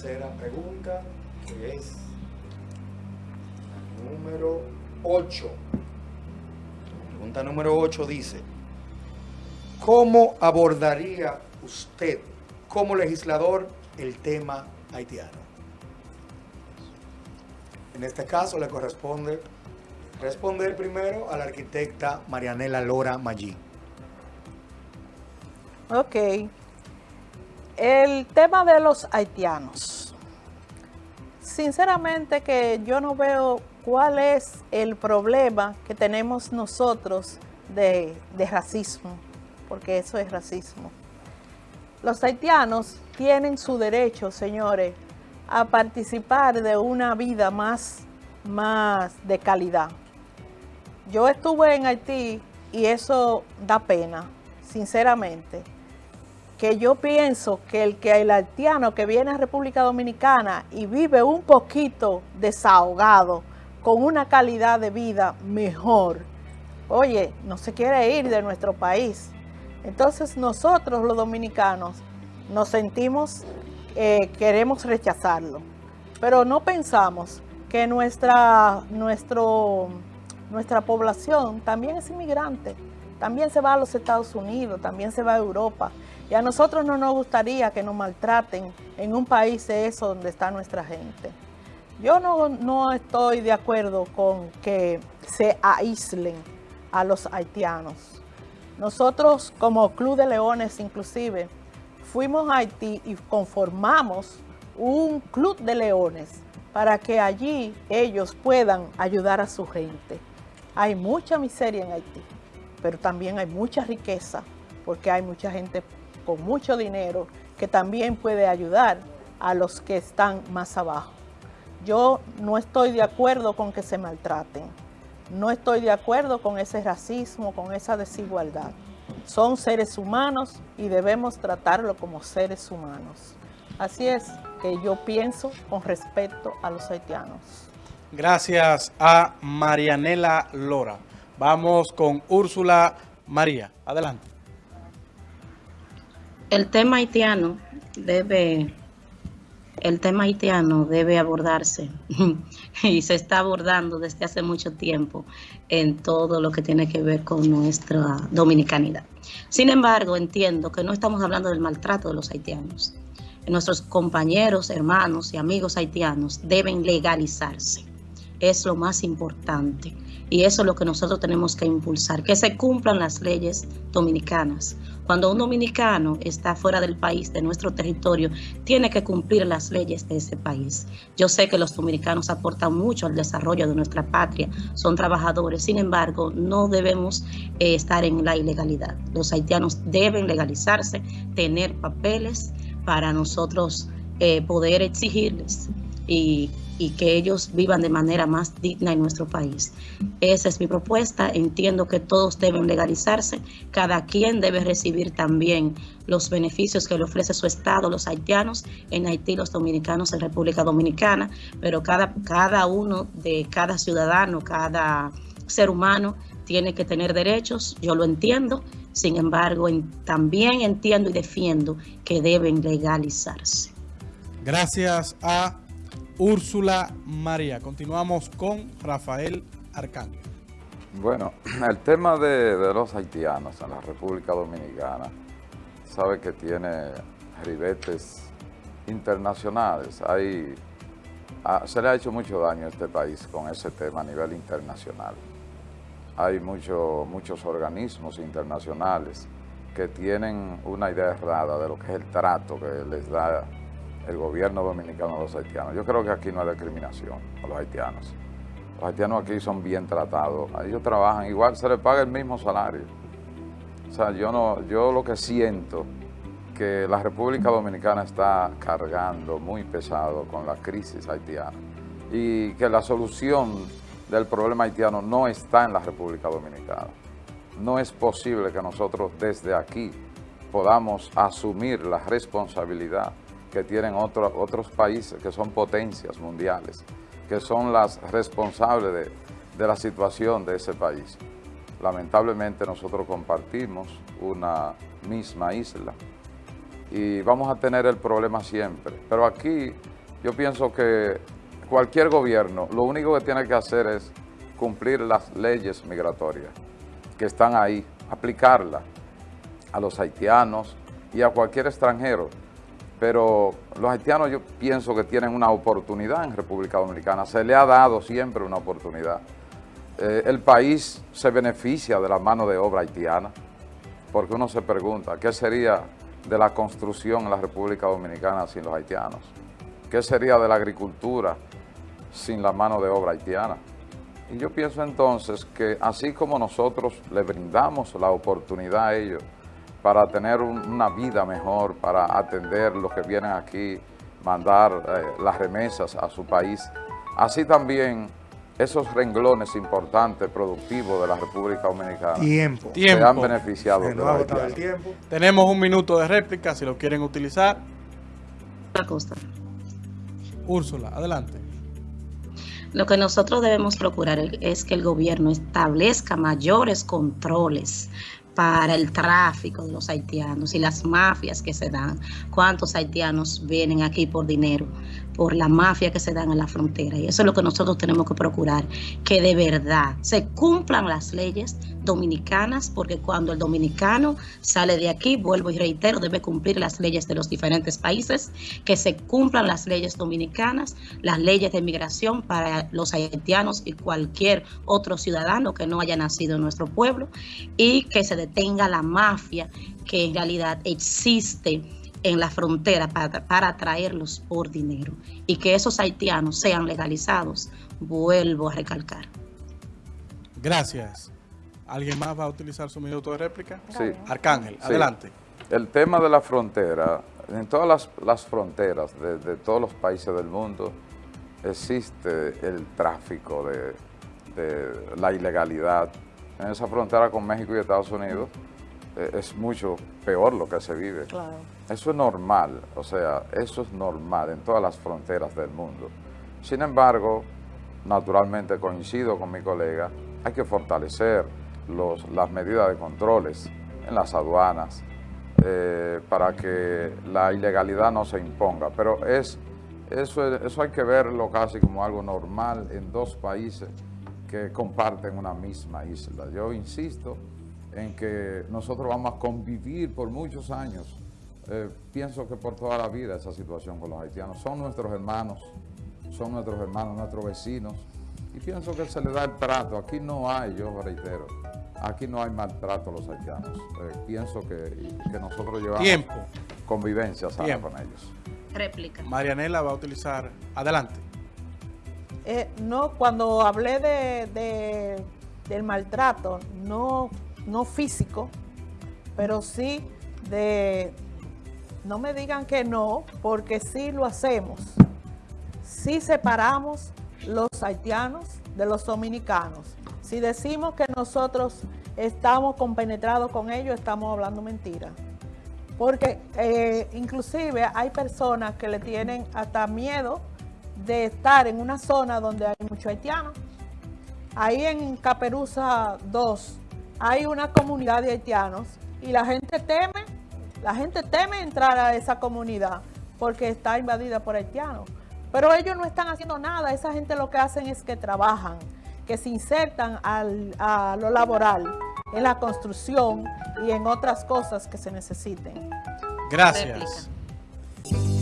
tercera pregunta, que es número 8. Pregunta número 8 dice, ¿cómo abordaría usted como legislador el tema haitiano? En este caso le corresponde responder primero a la arquitecta Marianela Lora Maggi. Ok. El tema de los haitianos. Sinceramente que yo no veo cuál es el problema que tenemos nosotros de, racismo, porque eso es racismo. Los haitianos tienen su derecho, señores, a participar de una vida más, más de calidad. Yo estuve en Haití y eso da pena, sinceramente. Que yo pienso que el que el haitiano que viene a República Dominicana y vive un poquito desahogado, con una calidad de vida mejor, oye, no se quiere ir de nuestro país. Entonces nosotros los dominicanos nos sentimos, eh, queremos rechazarlo, pero no pensamos que nuestra, nuestra población también es inmigrante, también se va a los Estados Unidos, también se va a Europa. Y a nosotros no nos gustaría que nos maltraten en un país de eso donde está nuestra gente. Yo no, no estoy de acuerdo con que se aíslen a los haitianos. Nosotros como Club de Leones inclusive fuimos a Haití y conformamos un club de leones para que allí ellos puedan ayudar a su gente. Hay mucha miseria en Haití, pero también hay mucha riqueza, porque hay mucha gente con mucho dinero que también puede ayudar a los que están más abajo. Yo no estoy de acuerdo con que se maltraten. No estoy de acuerdo con ese racismo, con esa desigualdad. Son seres humanos y debemos tratarlo como seres humanos. Así es que yo pienso con respecto a los haitianos. Gracias a Marianela Lora. Vamos con Úrsula María. Adelante. El tema haitiano debe, el tema haitiano debe abordarse y se está abordando desde hace mucho tiempo en todo lo que tiene que ver con nuestra dominicanidad. Sin embargo, entiendo que no estamos hablando del maltrato de los haitianos. Nuestros compañeros, hermanos y amigos haitianos deben legalizarse es lo más importante. Y eso es lo que nosotros tenemos que impulsar, que se cumplan las leyes dominicanas. Cuando un dominicano está fuera del país, de nuestro territorio, tiene que cumplir las leyes de ese país. Yo sé que los dominicanos aportan mucho al desarrollo de nuestra patria, son trabajadores, sin embargo, no debemos eh, estar en la ilegalidad. Los haitianos deben legalizarse, tener papeles para nosotros eh, poder exigirles y, que ellos vivan de manera más digna en nuestro país. Esa es mi propuesta. Entiendo que todos deben legalizarse. Cada quien debe recibir también los beneficios que le ofrece su Estado, los haitianos en Haití, los dominicanos en República Dominicana, pero cada, cada uno de cada ciudadano, cada ser humano tiene que tener derechos, yo lo entiendo, sin embargo, también entiendo y defiendo que deben legalizarse. Gracias a Úrsula María. Continuamos con Rafael Arcángel. Bueno, el tema de, los haitianos en la República Dominicana, sabe que tiene ribetes internacionales. Hay, se le ha hecho mucho daño a este país con ese tema a nivel internacional. Hay mucho, muchos organismos internacionales que tienen una idea errada de lo que es el trato que les da el gobierno dominicano a los haitianos. Yo creo que aquí no hay discriminación a los haitianos. Los haitianos aquí son bien tratados. Ellos trabajan igual, se les paga el mismo salario. O sea, yo, no, yo lo que siento que la República Dominicana está cargando muy pesado con la crisis haitiana y que la solución del problema haitiano no está en la República Dominicana. No es posible que nosotros desde aquí podamos asumir la responsabilidad que tienen otros países que son potencias mundiales, que son las responsables de, de la situación de ese país. Lamentablemente nosotros compartimos una misma isla y vamos a tener el problema siempre. Pero aquí yo pienso que cualquier gobierno lo único que tiene que hacer es cumplir las leyes migratorias que están ahí, aplicarlas a los haitianos y a cualquier extranjero. Pero los haitianos yo pienso que tienen una oportunidad en República Dominicana, se le ha dado siempre una oportunidad. Eh, el país se beneficia de la mano de obra haitiana, porque uno se pregunta, ¿qué sería de la construcción en la República Dominicana sin los haitianos? ¿Qué sería de la agricultura sin la mano de obra haitiana? Y yo pienso entonces que así como nosotros le brindamos la oportunidad a ellos para tener una vida mejor, para atender los que vienen aquí, mandar eh, las remesas a su país, así también esos renglones importantes, productivos de la República Dominicana Tiempo. se han beneficiado Se de agotado el tiempo. Tenemos un minuto de réplica si lo quieren utilizar. La costa. Úrsula, adelante. Lo que nosotros debemos procurar es que el gobierno establezca mayores controles para el tráfico de los haitianos y las mafias que se dan. ¿Cuántos haitianos vienen aquí por dinero? Por la mafia que se dan en la frontera. Y eso es lo que nosotros tenemos que procurar, que de verdad se cumplan las leyes dominicanas, porque cuando el dominicano sale de aquí, vuelvo y reitero, debe cumplir las leyes de los diferentes países, que se cumplan las leyes dominicanas, las leyes de migración para los haitianos y cualquier otro ciudadano que no haya nacido en nuestro pueblo, y que se detenga la mafia que en realidad existe en la frontera para, para traerlos por dinero y que esos haitianos sean legalizados, vuelvo a recalcar. Gracias. ¿Alguien más va a utilizar su minuto de réplica? Sí. Arcángel, Sí. adelante. El tema de la frontera, en todas las, las fronteras de, de todos los países del mundo existe el tráfico de, de la ilegalidad. En esa frontera con México y Estados Unidos es mucho peor lo que se vive. Claro. Eso es normal, o sea, eso es normal en todas las fronteras del mundo. Sin embargo, naturalmente coincido con mi colega, hay que fortalecer los, las medidas de controles en las aduanas eh, para que la ilegalidad no se imponga. Pero es, eso, es- eso hay que verlo casi como algo normal en dos países que comparten una misma isla. Yo insisto en que nosotros vamos a convivir por muchos años, eh, pienso que por toda la vida esa situación con los haitianos. Son nuestros hermanos, son nuestros hermanos, nuestros vecinos, y pienso que se le da el trato. Aquí no hay, yo reitero, aquí no hay maltrato a los haitianos. Eh, pienso que, que nosotros llevamos Tiempo. convivencia sana Tiempo. con ellos. Réplica. Marianela va a utilizar. Adelante. Eh, no, cuando hablé de, de- del maltrato, no, no físico, pero sí de, no me digan que no, porque sí lo hacemos. Sí separamos los haitianos de los dominicanos. Si decimos que nosotros estamos compenetrados con ellos, estamos hablando mentira. Porque eh, inclusive hay personas que le tienen hasta miedo de estar en una zona donde hay mucho haitiano. Ahí en Caperuza 2 hay una comunidad de haitianos y la gente teme, la gente teme entrar a esa comunidad porque está invadida por haitianos. Pero ellos no están haciendo nada, esa gente lo que hacen es que trabajan, que se insertan al- a lo laboral, en la construcción y en otras cosas que se necesiten. Gracias. Réplica.